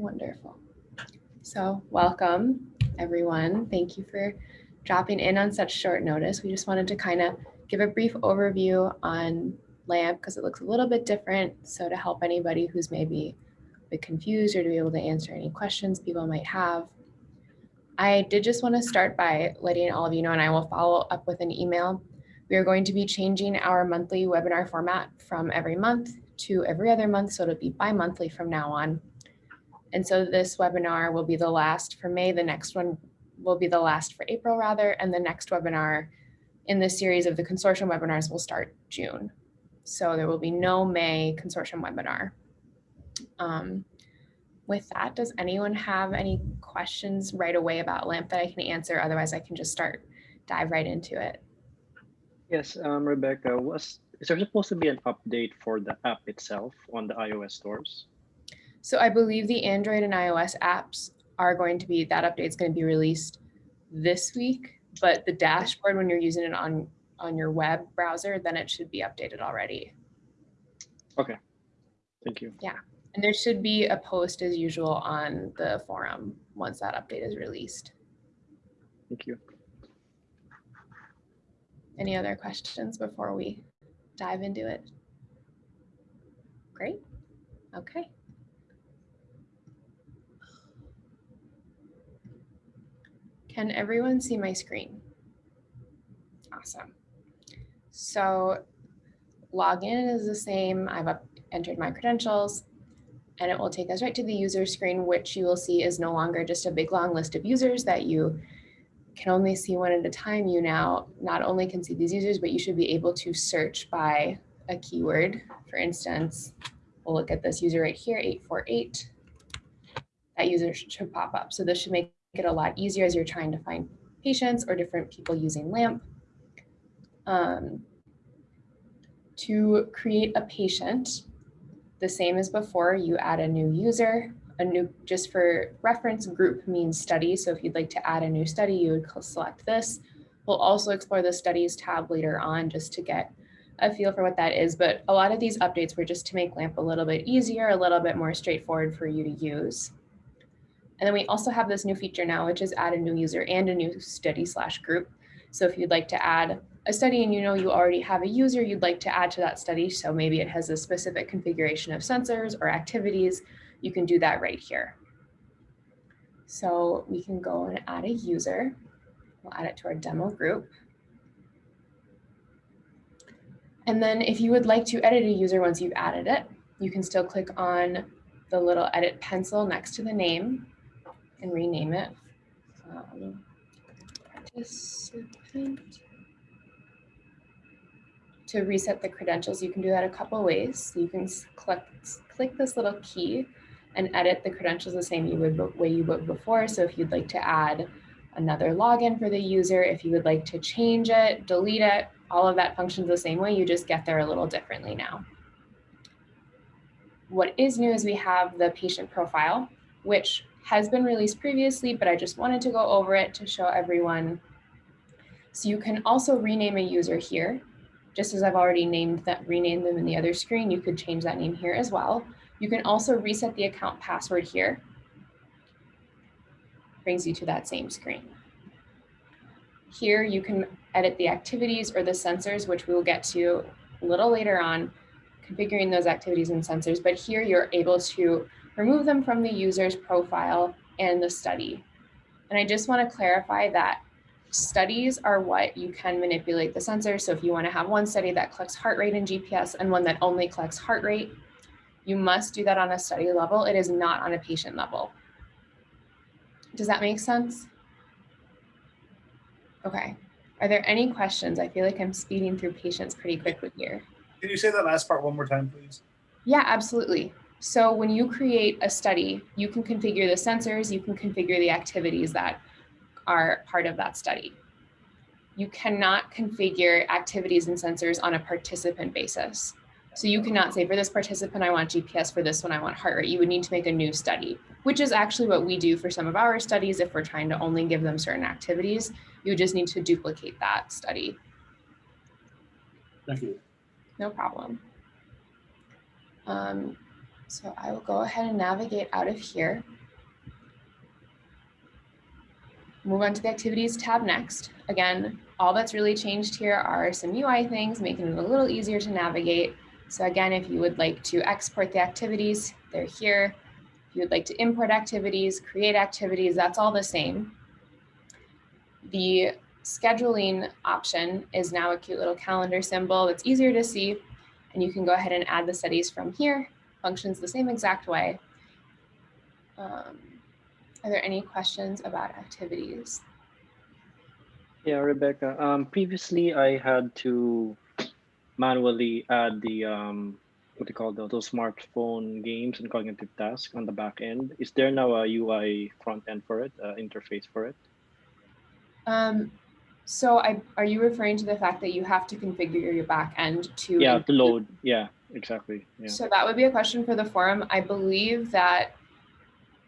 Wonderful. So welcome, everyone. Thank you for dropping in on such short notice. We just wanted to kind of give a brief overview on LAMP because it looks a little bit different. So to help anybody who's maybe a bit confused or to be able to answer any questions people might have. I did just want to start by letting all of you know, and I will follow up with an email. We are going to be changing our monthly webinar format from every month to every other month. So it'll be bi-monthly from now on. And so this webinar will be the last for May. The next one will be the last for April rather. And the next webinar in this series of the consortium webinars will start June. So there will be no May consortium webinar. Um, with that, does anyone have any questions right away about LAMP that I can answer? Otherwise, I can just start dive right into it. Yes, um, Rebecca, was is there supposed to be an update for the app itself on the iOS stores? So I believe the Android and iOS apps are going to be, that update is going to be released this week, but the dashboard, when you're using it on, on your web browser, then it should be updated already. Okay, thank you. Yeah, and there should be a post as usual on the forum once that update is released. Thank you. Any other questions before we dive into it? Great, okay. Can everyone see my screen? Awesome. So login is the same. I've entered my credentials and it will take us right to the user screen, which you will see is no longer just a big long list of users that you can only see one at a time. You now not only can see these users, but you should be able to search by a keyword. For instance, we'll look at this user right here, 848. That user should pop up. So this should make it a lot easier as you're trying to find patients or different people using LAMP. Um, to create a patient, the same as before, you add a new user, a new, just for reference, group means study. So if you'd like to add a new study, you would select this. We'll also explore the studies tab later on just to get a feel for what that is. But a lot of these updates were just to make LAMP a little bit easier, a little bit more straightforward for you to use. And then we also have this new feature now, which is add a new user and a new study slash group. So if you'd like to add a study and you know you already have a user you'd like to add to that study, so maybe it has a specific configuration of sensors or activities, you can do that right here. So we can go and add a user. We'll add it to our demo group. And then if you would like to edit a user once you've added it, you can still click on the little edit pencil next to the name and rename it. Um, participant. To reset the credentials, you can do that a couple ways. You can click, click this little key and edit the credentials the same you would, way you would before. So if you'd like to add another login for the user, if you would like to change it, delete it, all of that functions the same way, you just get there a little differently now. What is new is we have the patient profile, which has been released previously, but I just wanted to go over it to show everyone. So you can also rename a user here. Just as I've already named that, renamed them in the other screen, you could change that name here as well. You can also reset the account password here. Brings you to that same screen. Here you can edit the activities or the sensors, which we will get to a little later on, configuring those activities and sensors. But here you're able to remove them from the user's profile and the study. And I just want to clarify that studies are what you can manipulate the sensor. So if you want to have one study that collects heart rate and GPS and one that only collects heart rate, you must do that on a study level. It is not on a patient level. Does that make sense? Okay. Are there any questions? I feel like I'm speeding through patients pretty quickly here. Can you say that last part one more time, please? Yeah, absolutely. So when you create a study, you can configure the sensors, you can configure the activities that are part of that study. You cannot configure activities and sensors on a participant basis. So you cannot say for this participant, I want GPS, for this one, I want heart rate. You would need to make a new study, which is actually what we do for some of our studies. If we're trying to only give them certain activities, you just need to duplicate that study. Thank you. No problem. Um, So I will go ahead and navigate out of here. Move on to the activities tab next. Again, all that's really changed here are some UI things, making it a little easier to navigate. So again, if you would like to export the activities, they're here. If you would like to import activities, create activities, that's all the same. The scheduling option is now a cute little calendar symbol that's easier to see. And you can go ahead and add the studies from here. Functions the same exact way. Um, are there any questions about activities? Yeah, Rebecca. Um, previously, I had to manually add the um, what do you call those, those smartphone games and cognitive tasks on the back end. Is there now a UI front end for it, uh, interface for it? Um, so I, are you referring to the fact that you have to configure your back end to? Yeah, to load. Yeah, exactly. Yeah. So that would be a question for the forum. I believe that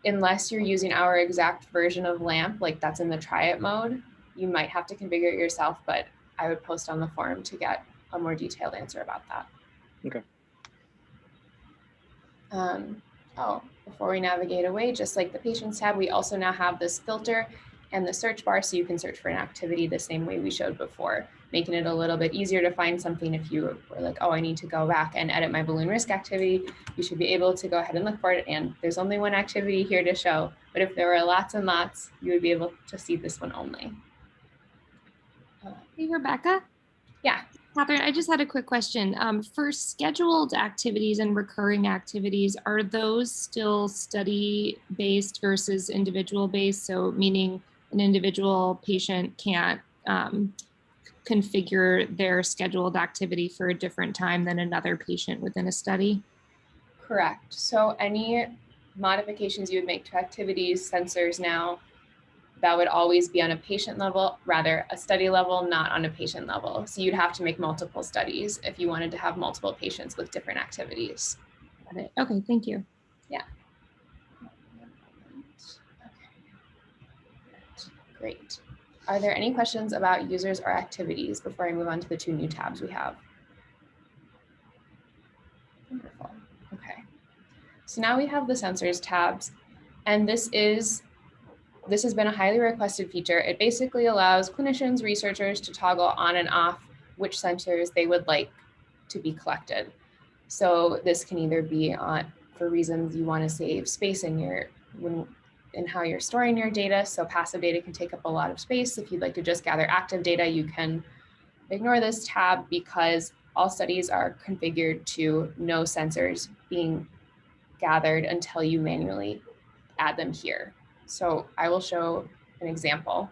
unless you're using our exact version of LAMP, like that's in the try it mode, you might have to configure it yourself, but I would post on the forum to get a more detailed answer about that. Okay. Um, oh, before we navigate away, just like the patients tab, we also now have this filter and the search bar so you can search for an activity the same way we showed before, making it a little bit easier to find something if you were like, oh, I need to go back and edit my balloon risk activity, you should be able to go ahead and look for it. And there's only one activity here to show, but if there were lots and lots, you would be able to see this one only. Hey, Rebecca. Yeah. Catherine, I just had a quick question. Um, for scheduled activities and recurring activities, are those still study based versus individual based? So meaning an individual patient can't um, configure their scheduled activity for a different time than another patient within a study? Correct. So any modifications you would make to activities, sensors now, that would always be on a patient level, rather a study level, not on a patient level. So you'd have to make multiple studies if you wanted to have multiple patients with different activities. Got it. Okay, thank you. Yeah. Great. Are there any questions about users or activities before I move on to the two new tabs we have? Wonderful. Okay. So now we have the sensors tabs, and this is this has been a highly requested feature. It basically allows clinicians, researchers to toggle on and off which sensors they would like to be collected. So this can either be on for reasons you want to save space in your when in how you're storing your data. So passive data can take up a lot of space. If you'd like to just gather active data, you can ignore this tab because all studies are configured to no sensors being gathered until you manually add them here. So I will show an example.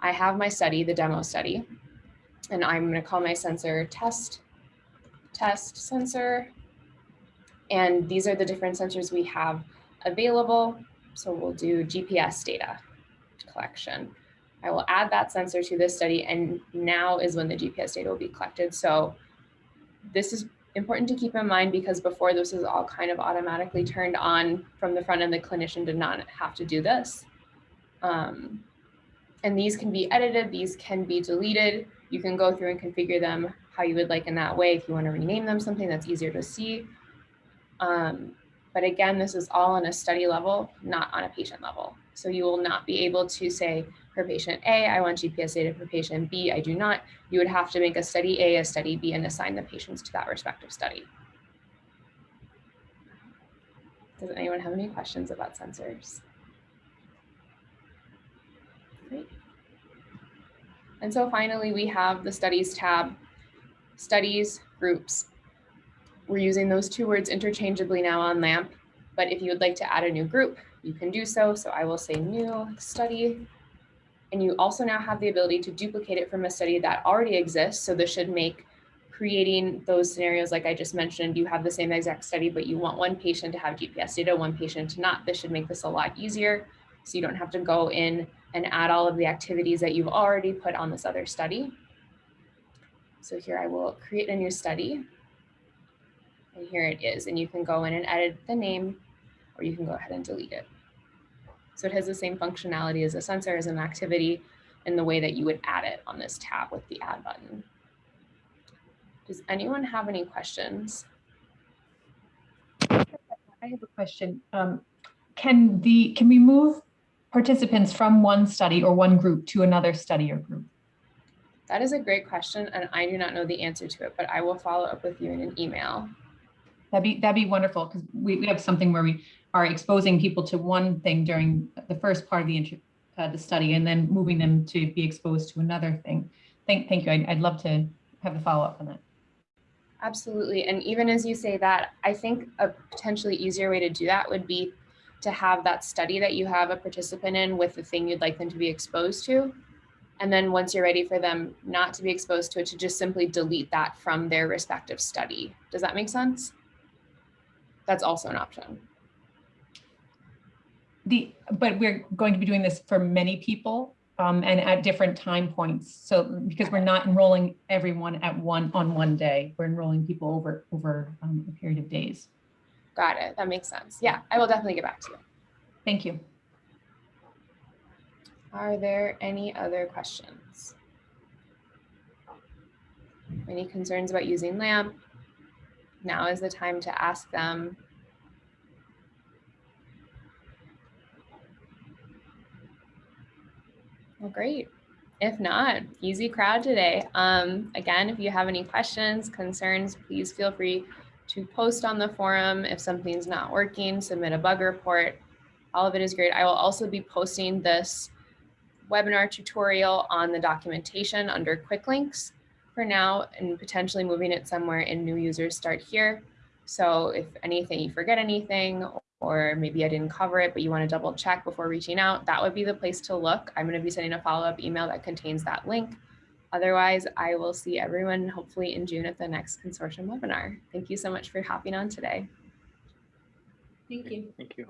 I have my study, the demo study, and I'm going to call my sensor test, test sensor. And these are the different sensors we have available. So we'll do GPS data collection. I will add that sensor to this study and now is when the GPS data will be collected. So this is important to keep in mind because before this was all kind of automatically turned on from the front end, the clinician did not have to do this. Um, and these can be edited, these can be deleted. You can go through and configure them how you would like in that way. If you want to rename them something that's easier to see. Um, but again, this is all on a study level, not on a patient level. So you will not be able to say for patient A, I want GPS data for patient B, I do not. You would have to make a study A, a study B, and assign the patients to that respective study. Does anyone have any questions about sensors? Great. And so finally, we have the studies tab, studies, groups, we're using those two words interchangeably now on LAMP, but if you would like to add a new group, you can do so. So I will say new study. And you also now have the ability to duplicate it from a study that already exists. So this should make creating those scenarios like I just mentioned, you have the same exact study, but you want one patient to have GPS data, one patient to not. This should make this a lot easier. So you don't have to go in and add all of the activities that you've already put on this other study. So here I will create a new study. And here it is. And you can go in and edit the name, or you can go ahead and delete it. So it has the same functionality as a sensor as an activity in the way that you would add it on this tab with the add button. Does anyone have any questions? I have a question. Um, Can the, can we move participants from one study or one group to another study or group? That is a great question, and I do not know the answer to it, but I will follow up with you in an email. That'd be, that'd be wonderful because we, we have something where we are exposing people to one thing during the first part of the, uh, the study and then moving them to be exposed to another thing. Thank, thank you. I'd, I'd love to have the follow-up on that. Absolutely. And even as you say that, I think a potentially easier way to do that would be to have that study that you have a participant in with the thing you'd like them to be exposed to. And then once you're ready for them not to be exposed to it, to just simply delete that from their respective study. Does that make sense? That's also an option. The, but we're going to be doing this for many people um, and at different time points. So because we're not enrolling everyone at one, on one day, we're enrolling people over, over um, a period of days. Got it. That makes sense. Yeah, I will definitely get back to you. Thank you. Are there any other questions? Any concerns about using LAMP? Now is the time to ask them. Well, great. If not, easy crowd today. Um, again, if you have any questions, concerns, please feel free to post on the forum. If something's not working, submit a bug report. All of it is great. I will also be posting this webinar tutorial on the documentation under quick links for now and potentially moving it somewhere in new users start here. So if anything, you forget anything or maybe I didn't cover it, but you want to double check before reaching out, that would be the place to look. I'm going to be sending a follow-up email that contains that link. Otherwise, I will see everyone hopefully in June at the next consortium webinar. Thank you so much for hopping on today. Thank you. Thank you.